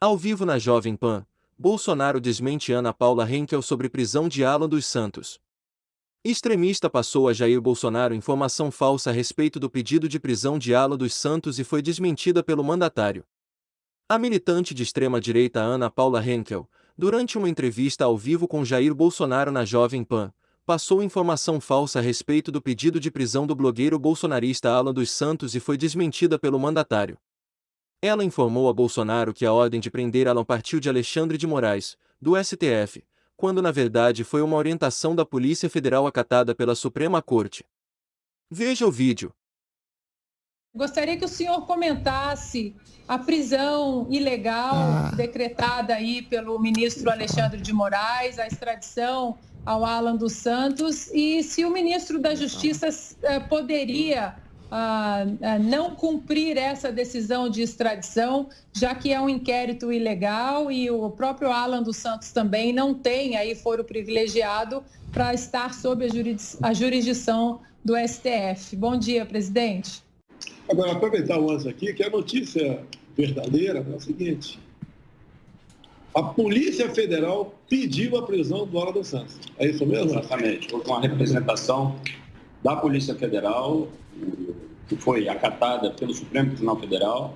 Ao vivo na Jovem Pan, Bolsonaro desmente Ana Paula Henkel sobre prisão de Alan dos Santos. Extremista passou a Jair Bolsonaro informação falsa a respeito do pedido de prisão de Alan dos Santos e foi desmentida pelo mandatário. A militante de extrema-direita Ana Paula Henkel, durante uma entrevista ao vivo com Jair Bolsonaro na Jovem Pan, passou informação falsa a respeito do pedido de prisão do blogueiro bolsonarista Alan dos Santos e foi desmentida pelo mandatário. Ela informou a Bolsonaro que a ordem de prender Alan partiu de Alexandre de Moraes, do STF, quando na verdade foi uma orientação da Polícia Federal acatada pela Suprema Corte. Veja o vídeo. Gostaria que o senhor comentasse a prisão ilegal ah. decretada aí pelo ministro Alexandre de Moraes, a extradição ao Alan dos Santos e se o ministro da Justiça eh, poderia não cumprir essa decisão de extradição, já que é um inquérito ilegal e o próprio Alan dos Santos também não tem aí foro privilegiado para estar sob a, jurisdição do STF. Bom dia, presidente. Agora, aproveitar o lance aqui, que a notícia verdadeira é o seguinte. A Polícia Federal pediu a prisão do Alan Santos. É isso mesmo? Exatamente. Houve uma representação da Polícia Federal que foi acatada pelo Supremo Tribunal Federal,